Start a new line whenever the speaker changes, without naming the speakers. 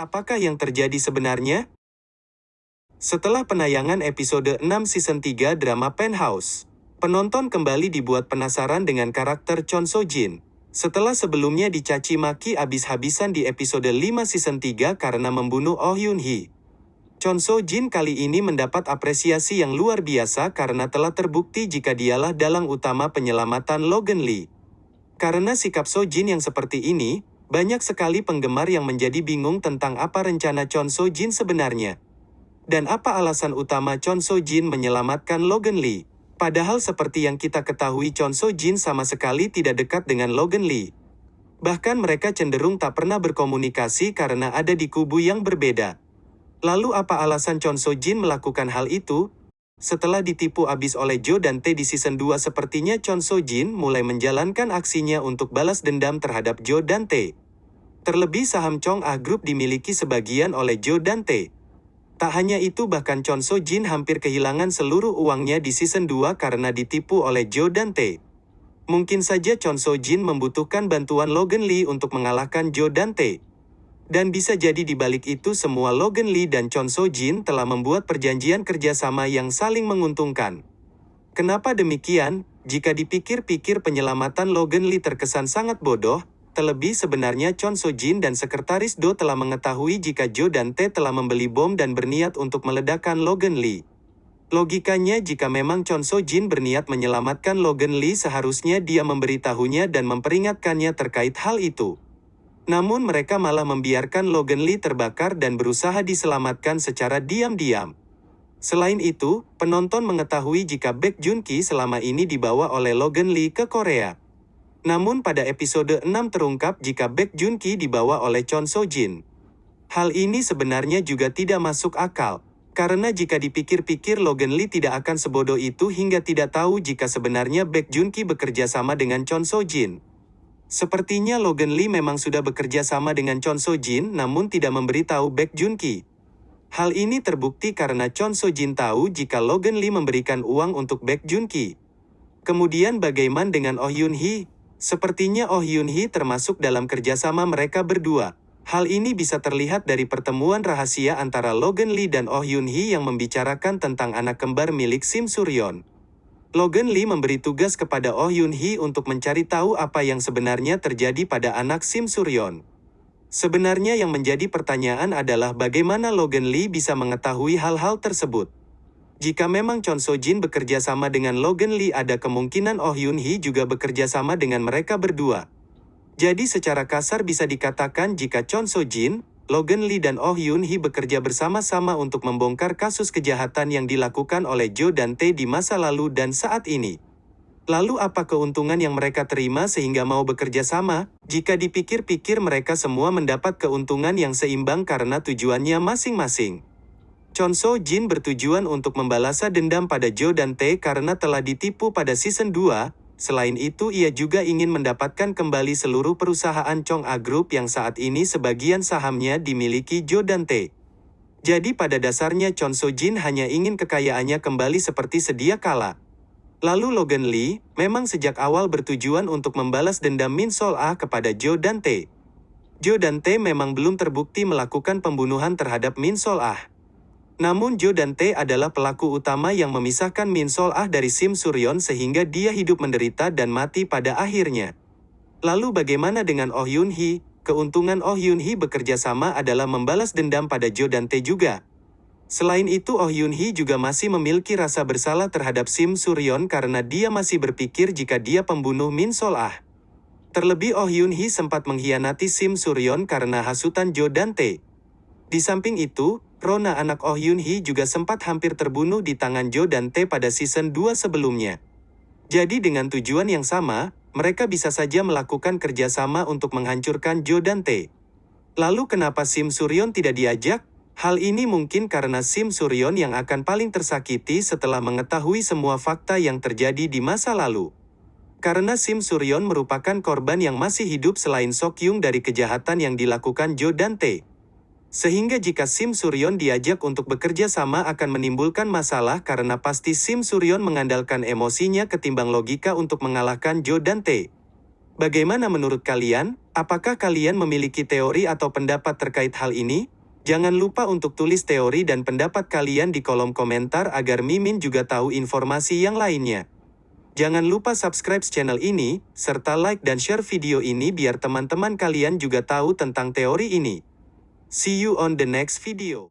Apakah yang terjadi sebenarnya? Setelah penayangan episode 6 season 3 drama Penthouse, penonton kembali dibuat penasaran dengan karakter Chon So Jin. Setelah sebelumnya dicaci maki abis-habisan di episode 5 season 3 karena membunuh Oh Yoon Hee. Chon So Jin kali ini mendapat apresiasi yang luar biasa karena telah terbukti jika dialah dalang utama penyelamatan Logan Lee. Karena sikap So Jin yang seperti ini, banyak sekali penggemar yang menjadi bingung tentang apa rencana Chon So Jin sebenarnya. Dan apa alasan utama Chon So Jin menyelamatkan Logan Lee. Padahal seperti yang kita ketahui Chon So Jin sama sekali tidak dekat dengan Logan Lee. Bahkan mereka cenderung tak pernah berkomunikasi karena ada di kubu yang berbeda. Lalu apa alasan Chon So Jin melakukan hal itu? Setelah ditipu abis oleh Jo dan Tae di season 2 sepertinya Chon So Jin mulai menjalankan aksinya untuk balas dendam terhadap Jo dan Tae. Terlebih saham Chong Ah Group dimiliki sebagian oleh Jo dan Tae. Tak hanya itu bahkan Chon So Jin hampir kehilangan seluruh uangnya di season 2 karena ditipu oleh Jo dan Tae. Mungkin saja Chon So Jin membutuhkan bantuan Logan Lee untuk mengalahkan Jo dan Tae. Dan bisa jadi di balik itu semua Logan Lee dan Chon So Jin telah membuat perjanjian kerjasama yang saling menguntungkan. Kenapa demikian? Jika dipikir-pikir penyelamatan Logan Lee terkesan sangat bodoh, Terlebih sebenarnya Chon So Jin dan Sekretaris Do telah mengetahui jika Jo dan Tae telah membeli bom dan berniat untuk meledakkan Logan Lee. Logikanya jika memang Chon So Jin berniat menyelamatkan Logan Lee seharusnya dia memberitahunya dan memperingatkannya terkait hal itu. Namun mereka malah membiarkan Logan Lee terbakar dan berusaha diselamatkan secara diam-diam. Selain itu, penonton mengetahui jika Baek Jun Ki selama ini dibawa oleh Logan Lee ke Korea. Namun pada episode 6 terungkap jika Baek Jun Ki dibawa oleh Chon So Jin. Hal ini sebenarnya juga tidak masuk akal. Karena jika dipikir-pikir Logan Lee tidak akan sebodoh itu hingga tidak tahu jika sebenarnya Baek Jun Ki bekerja sama dengan Chon So Jin. Sepertinya Logan Lee memang sudah bekerja sama dengan Chon So Jin namun tidak memberitahu Baek Jun Ki. Hal ini terbukti karena Chon So Jin tahu jika Logan Lee memberikan uang untuk Baek Jun Ki. Kemudian bagaimana dengan Oh Yoon Hee? Sepertinya Oh Yoon Hee termasuk dalam kerjasama mereka berdua. Hal ini bisa terlihat dari pertemuan rahasia antara Logan Lee dan Oh Yoon Hee yang membicarakan tentang anak kembar milik Sim Suryon. Logan Lee memberi tugas kepada Oh Yoon Hee untuk mencari tahu apa yang sebenarnya terjadi pada anak Sim Suryon. Sebenarnya yang menjadi pertanyaan adalah bagaimana Logan Lee bisa mengetahui hal-hal tersebut. Jika memang Chon So Jin bekerja sama dengan Logan Lee ada kemungkinan Oh Yoon Hee juga bekerja sama dengan mereka berdua. Jadi secara kasar bisa dikatakan jika Chon So Jin, Logan Lee dan Oh Yoon Hee bekerja bersama-sama untuk membongkar kasus kejahatan yang dilakukan oleh Jo dan Tae di masa lalu dan saat ini. Lalu apa keuntungan yang mereka terima sehingga mau bekerja sama? Jika dipikir-pikir mereka semua mendapat keuntungan yang seimbang karena tujuannya masing-masing. Chon So Jin bertujuan untuk membalasa dendam pada Jo dan Tae karena telah ditipu pada season 2, selain itu ia juga ingin mendapatkan kembali seluruh perusahaan Chong A Group yang saat ini sebagian sahamnya dimiliki Jo dan Tae. Jadi pada dasarnya Chon So Jin hanya ingin kekayaannya kembali seperti sedia kala. Lalu Logan Lee, memang sejak awal bertujuan untuk membalas dendam Min Sol Ah kepada Jo dan Tae. Jo dan Tae memang belum terbukti melakukan pembunuhan terhadap Min Sol Ah. Namun Jo dan Tae adalah pelaku utama yang memisahkan Min Sol Ah dari Sim Suryon sehingga dia hidup menderita dan mati pada akhirnya. Lalu bagaimana dengan Oh Yoon Hee? Keuntungan Oh Yoon Hee bekerja sama adalah membalas dendam pada Jo dan Tae juga. Selain itu Oh Yoon Hee juga masih memiliki rasa bersalah terhadap Sim Suryon karena dia masih berpikir jika dia pembunuh Min Sol Ah. Terlebih Oh Yoon Hee sempat mengkhianati Sim Suryon karena hasutan Jo dan Tae. Di samping itu, Rona anak Oh Yoon Hee juga sempat hampir terbunuh di tangan Jo dan Tae pada season 2 sebelumnya. Jadi dengan tujuan yang sama, mereka bisa saja melakukan kerjasama untuk menghancurkan Jo dan Tae. Lalu kenapa Sim Suryon tidak diajak? Hal ini mungkin karena Sim Suryon yang akan paling tersakiti setelah mengetahui semua fakta yang terjadi di masa lalu. Karena Sim Suryon merupakan korban yang masih hidup selain Sok Yung dari kejahatan yang dilakukan Jo dan Tae. Sehingga jika Sim Suryon diajak untuk bekerja sama akan menimbulkan masalah karena pasti Sim Suryon mengandalkan emosinya ketimbang logika untuk mengalahkan Jo dan Tae. Bagaimana menurut kalian? Apakah kalian memiliki teori atau pendapat terkait hal ini? Jangan lupa untuk tulis teori dan pendapat kalian di kolom komentar agar Mimin juga tahu informasi yang lainnya. Jangan lupa subscribe channel ini, serta like dan share video ini biar teman-teman kalian juga tahu tentang teori ini. See you on the next video.